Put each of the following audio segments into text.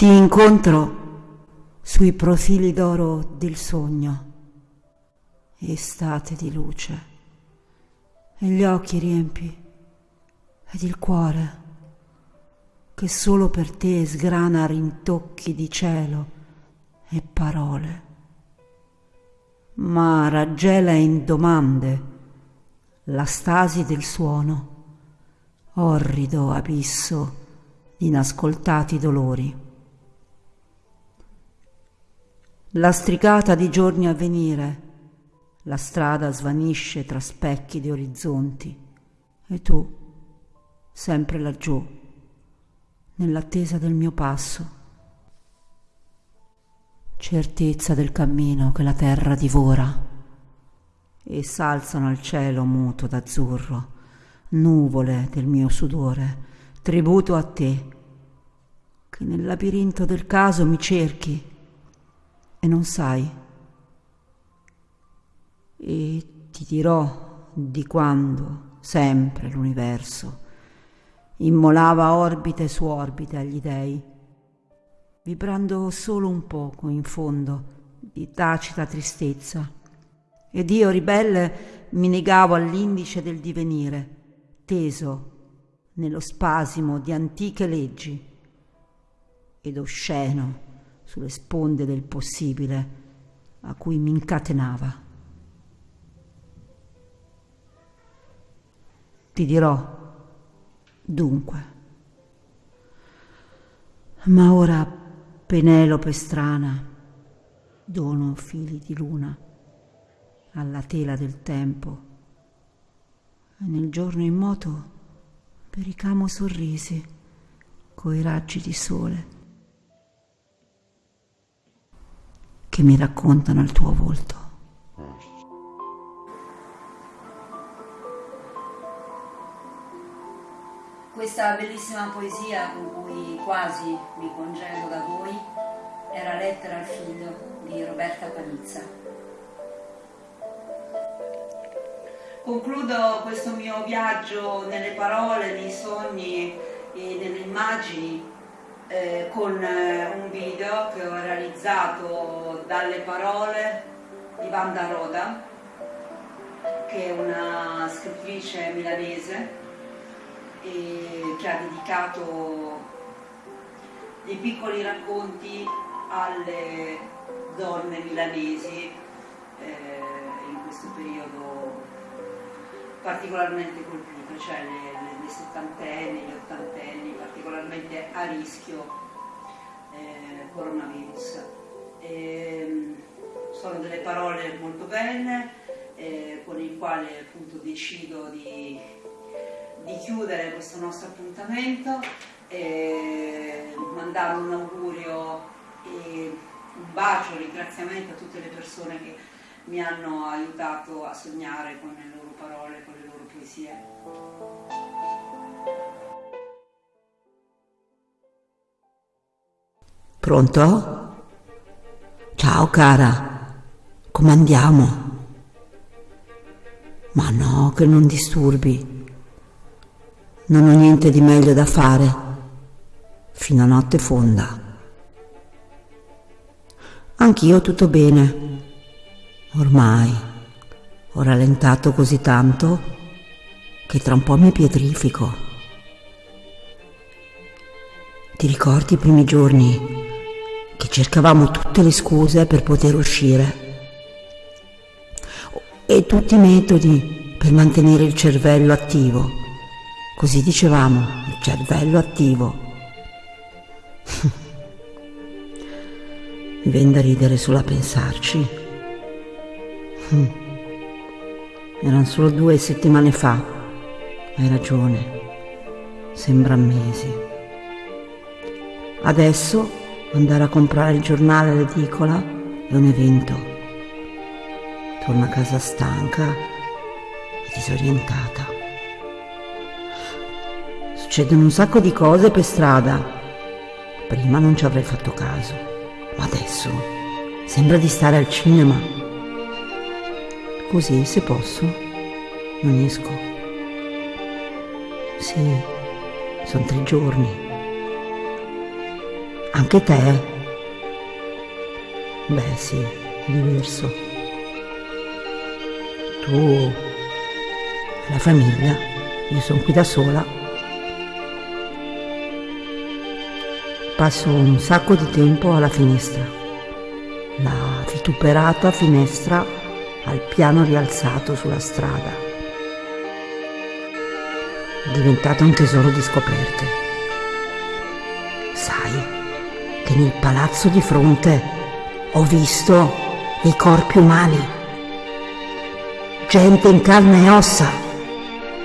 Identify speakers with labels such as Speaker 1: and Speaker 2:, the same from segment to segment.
Speaker 1: Ti incontro sui profili d'oro del sogno, estate di luce, e gli occhi riempi ed il cuore che solo per te sgrana rintocchi di cielo e parole, ma raggela in domande la stasi del suono, orrido abisso di inascoltati dolori. Lastricata di giorni a venire, la strada svanisce tra specchi di orizzonti. E tu, sempre laggiù, nell'attesa del mio passo. Certezza del cammino che la terra divora. E s'alzano al cielo muto d'azzurro, nuvole del mio sudore, tributo a te, che nel labirinto del caso mi cerchi e non sai. E ti dirò di quando, sempre l'universo, immolava orbite su orbite agli dei, vibrando solo un poco in fondo di tacita tristezza. Ed io, ribelle, mi negavo all'indice del divenire, teso nello spasimo di antiche leggi ed osceno sulle sponde del possibile a cui mi incatenava. Ti dirò, dunque, ma ora Penelope strana, dono fili di luna alla tela del tempo, e nel giorno in moto pericamo sorrisi coi raggi di sole che mi raccontano il tuo volto.
Speaker 2: Questa bellissima poesia con cui quasi mi congedo da voi era Lettera al figlio di Roberta Panizza. Concludo questo mio viaggio nelle parole, nei sogni e nelle immagini eh, con eh, un video che ho realizzato dalle parole di Vanda Roda, che è una scrittrice milanese e che ha dedicato dei piccoli racconti alle donne milanesi eh, in questo periodo particolarmente colpito, cioè le, le, le settantenni, gli ottantenni, particolarmente a rischio eh, coronavirus. E, ehm, sono delle parole molto belle eh, con il quale appunto decido di, di chiudere questo nostro appuntamento e mandare un augurio e un bacio, un ringraziamento a tutte le persone che mi hanno aiutato a sognare con le loro parole, con le loro poesie. Pronto? Ciao cara, come andiamo? Ma no, che non disturbi. Non ho niente di meglio da fare. Fino a notte fonda. Anch'io tutto bene. Ormai ho rallentato così tanto che tra un po' mi pietrifico. Ti ricordi i primi giorni che cercavamo tutte le scuse per poter uscire? E tutti i metodi per mantenere il cervello attivo. Così dicevamo, il cervello attivo. Mi viene da ridere solo a pensarci. Erano solo due settimane fa. Hai ragione. Sembra mesi. Adesso andare a comprare il giornale all'edicola è un evento. Torno a casa stanca e disorientata. Succedono un sacco di cose per strada. Prima non ci avrei fatto caso. Ma adesso sembra di stare al cinema. Così, se posso, non esco. Sì, sono tre giorni. Anche te? Beh sì, diverso. Tu, la famiglia, io sono qui da sola. Passo un sacco di tempo alla finestra, la vituperata finestra al piano rialzato sulla strada. È diventato un tesoro di scoperte. Che nel palazzo di fronte ho visto i corpi umani, gente in carne e ossa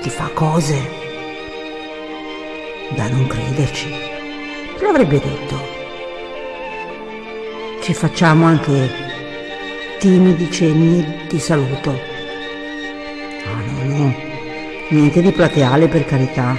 Speaker 2: che fa cose da non crederci. Chi l'avrebbe detto? Ci facciamo anche timidi cenni di saluto. Ah no, no, niente di plateale per carità.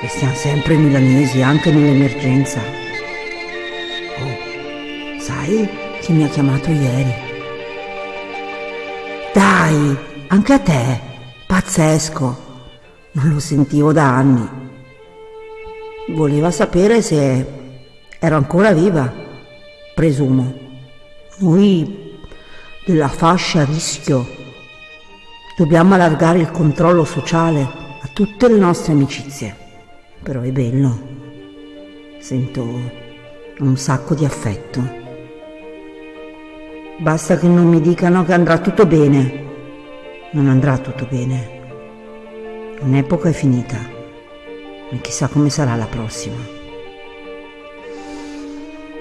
Speaker 2: Restiamo sempre milanesi anche nell'emergenza. Sai chi mi ha chiamato ieri? Dai, anche a te, pazzesco. Non lo sentivo da anni. Voleva sapere se ero ancora viva, presumo. Noi della fascia a rischio dobbiamo allargare il controllo sociale a tutte le nostre amicizie. Però è bello. Sento un sacco di affetto. Basta che non mi dicano che andrà tutto bene. Non andrà tutto bene. Un'epoca è finita e chissà come sarà la prossima.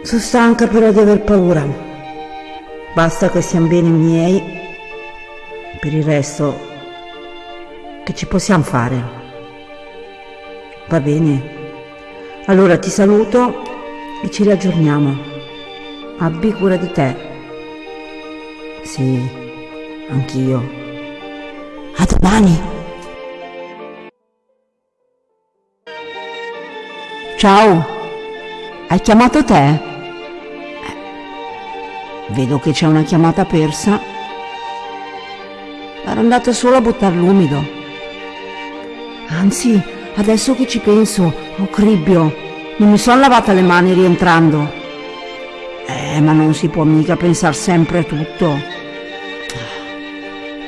Speaker 2: Sono stanca però di aver paura. Basta che siano bene i miei. Per il resto, che ci possiamo fare? Va bene. Allora ti saluto e ci riaggiorniamo. Abbi cura di te. Sì, anch'io. A domani! Ciao, hai chiamato te? Eh, vedo che c'è una chiamata persa. Ero andata solo a buttare l'umido. Anzi, adesso che ci penso, oh cribbio, non mi sono lavata le mani rientrando. Eh, ma non si può mica pensare sempre a tutto.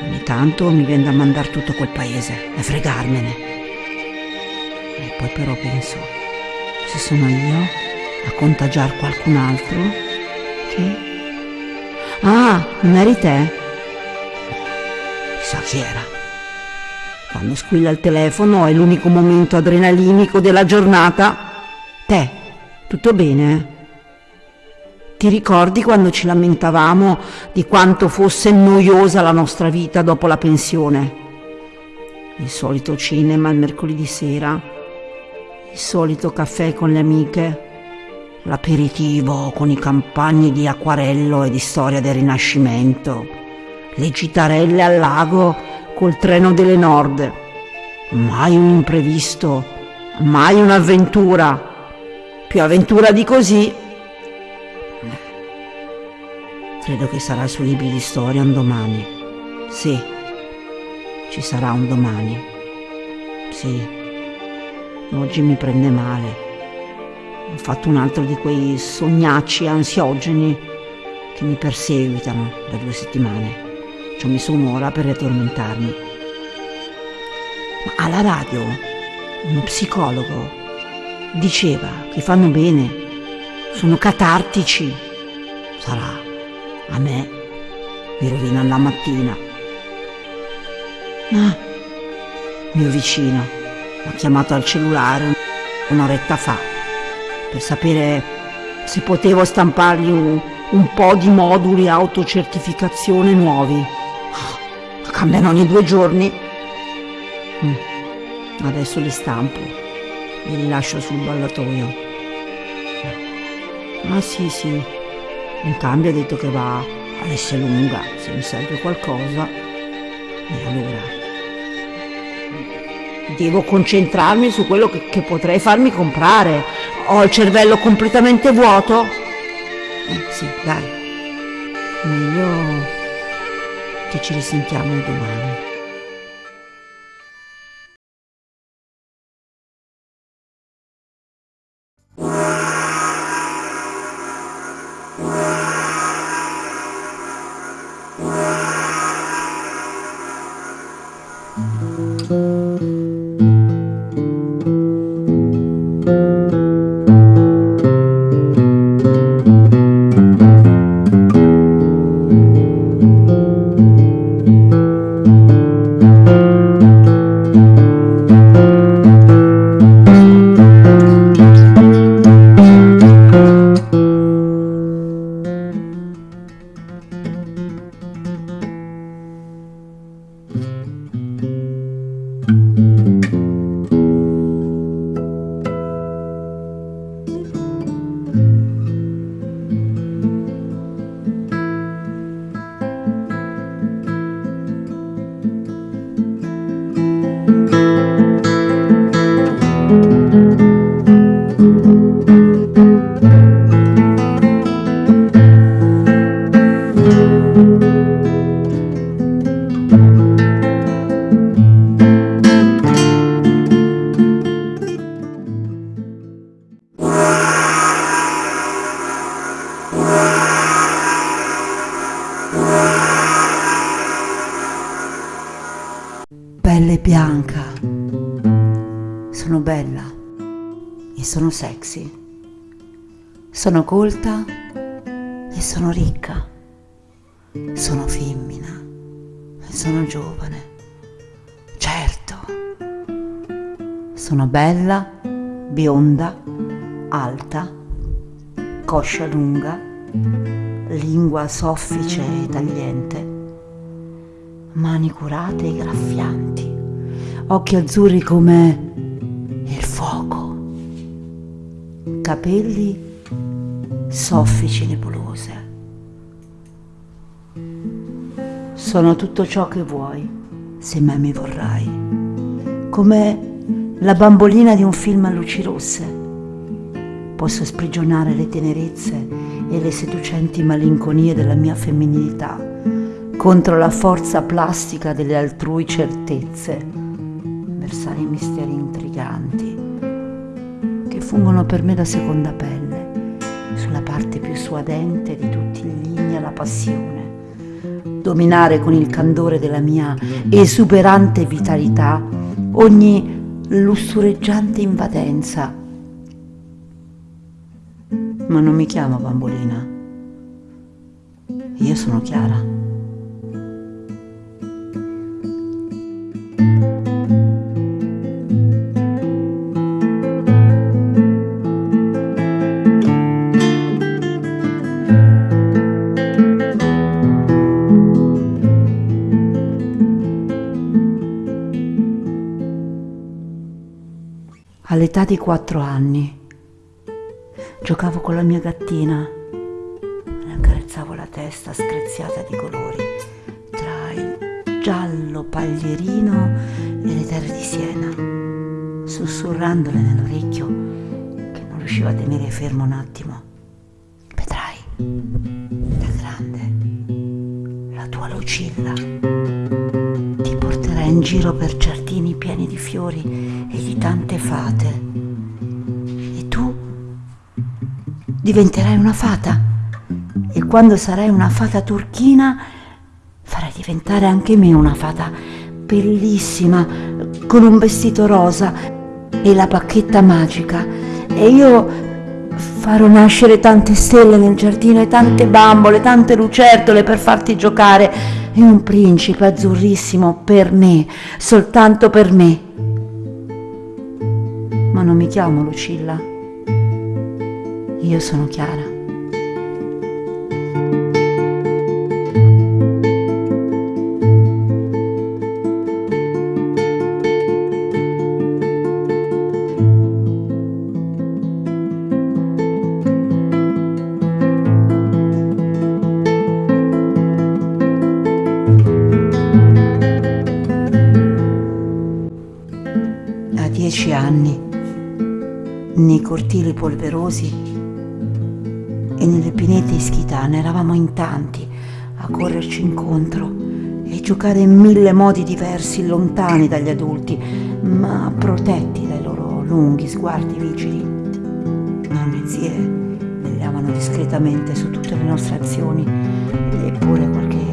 Speaker 2: Ogni tanto mi viene da mandare tutto quel paese e fregarmene. E poi però penso, se sono io a contagiare qualcun altro? Che? Ah, non eri te? Chissà chi era. Quando squilla il telefono è l'unico momento adrenalinico della giornata. Te, tutto bene? Ti ricordi quando ci lamentavamo di quanto fosse noiosa la nostra vita dopo la pensione? Il solito cinema il mercoledì sera, il solito caffè con le amiche, l'aperitivo con i campagni di acquarello e di storia del Rinascimento, le gitarelle al lago col treno delle Nord. Mai un imprevisto, mai un'avventura. Più avventura di così Credo che sarà sui libri di storia un domani. Sì, ci sarà un domani. Sì, oggi mi prende male. Ho fatto un altro di quei sognacci ansiogeni che mi perseguitano da due settimane. Ci ho messo un'ora per riaddormentarmi. Ma alla radio uno psicologo diceva che fanno bene, sono catartici. Sarà a me mi rovinano la mattina. Ah, mio vicino mi ha chiamato al cellulare un'oretta fa per sapere se potevo stampargli un, un po' di moduli autocertificazione nuovi. Ah, cambiano ogni due giorni. Mm, adesso li stampo e li lascio sul ballatoio. Ah sì sì, in cambio ha detto che va all'Esselunga se mi serve qualcosa. E allora devo concentrarmi su quello che, che, potrei farmi comprare. Ho il cervello completamente vuoto. Eh, sì, dai. Meglio che ci risentiamo domani. Sexy. Sono colta e sono ricca. Sono femmina e sono giovane. Certo. Sono bella, bionda, alta, coscia lunga, lingua soffice e tagliente mani curate e graffianti, occhi azzurri come capelli soffici nebulose. Sono tutto ciò che vuoi, se mai mi vorrai, come la bambolina di un film a luci rosse. Posso sprigionare le tenerezze e le seducenti malinconie della mia femminilità contro la forza plastica delle altrui certezze, versare misteri intriganti fungono per me da seconda pelle, sulla parte più suadente di tutti gli inni alla passione, dominare con il candore della mia esuberante vitalità ogni lussureggiante invadenza. Ma non mi chiamo bambolina. Io sono Chiara. All'età di quattro anni. Giocavo con la mia gattina, le accarezzavo la testa screziata di colori tra il giallo paglierino e le terre di Siena, sussurrandole nell'orecchio che non riusciva a tenere fermo un attimo. Vedrai, Da grande, la tua Lucilla in giro per giardini pieni di fiori e di tante fate. E tu diventerai una fata. E quando sarai una fata turchina, farai diventare anche me una fata bellissima, con un vestito rosa e la bacchetta magica. E io farò nascere tante stelle nel giardino e tante bambole, tante lucertole per farti giocare e un principe azzurrissimo per me, soltanto per me. Ma non mi chiamo Lucilla. Io sono Chiara. Dieci anni, nei cortili polverosi e nelle pinete ischitane eravamo in tanti a correrci incontro e giocare in mille modi diversi, lontani dagli adulti, ma protetti dai loro lunghi sguardi vigili. Nonne e zie vegliavano discretamente su tutte le nostre azioni, eppure qualche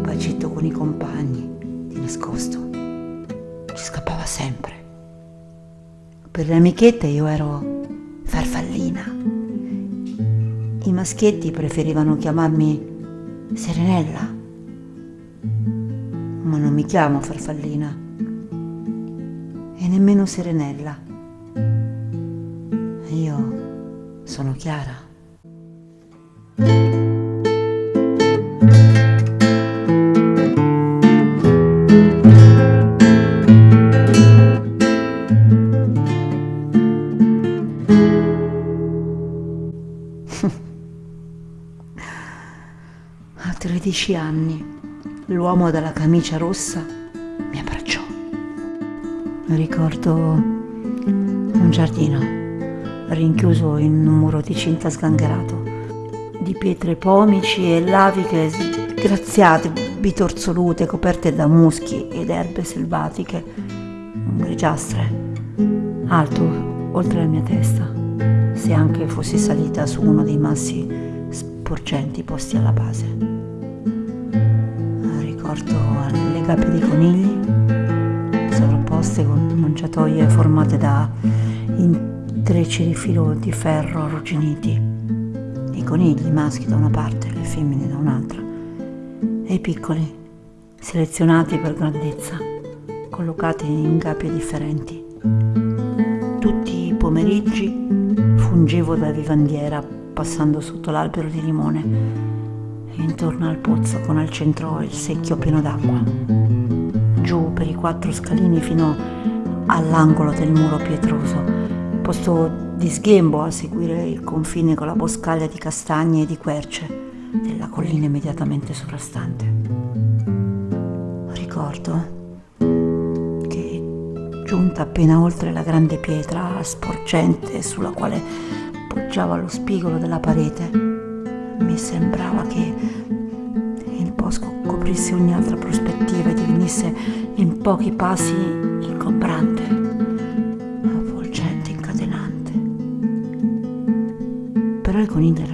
Speaker 2: bacetto con i compagni, di nascosto, Per le amichette io ero farfallina. I maschietti preferivano chiamarmi Serenella, ma non mi chiamo farfallina e nemmeno Serenella. Io sono Chiara. 13 anni l'uomo dalla camicia rossa mi abbracciò. Ricordo un giardino rinchiuso in un muro di cinta sgangherato, di pietre pomici e laviche sgraziate, bitorsolute, coperte da muschi ed erbe selvatiche, grigiastre, alto oltre la mia testa, se anche fossi salita su uno dei massi sporgenti posti alla base. Ricordo le gabbie dei conigli, sovrapposte con mangiatoie formate da intrecci di filo di ferro arrugginiti, i conigli maschi da una parte le femmine da un'altra, e i piccoli, selezionati per grandezza, collocati in gabbie differenti. Tutti i pomeriggi fungevo da vivandiera passando sotto l'albero di limone e intorno al pozzo con al centro il secchio pieno d'acqua. Giù per i quattro scalini fino all'angolo del muro pietroso, posto di sghembo a seguire il confine con la boscaglia di castagne e di querce della collina immediatamente sovrastante. Ricordo che giunta appena oltre la grande pietra sporgente sulla quale appoggiava lo spigolo della parete. Mi sembrava che il bosco coprisse ogni altra prospettiva e divenisse in pochi passi ingombrante, avvolgente, incatenante. Però i conigli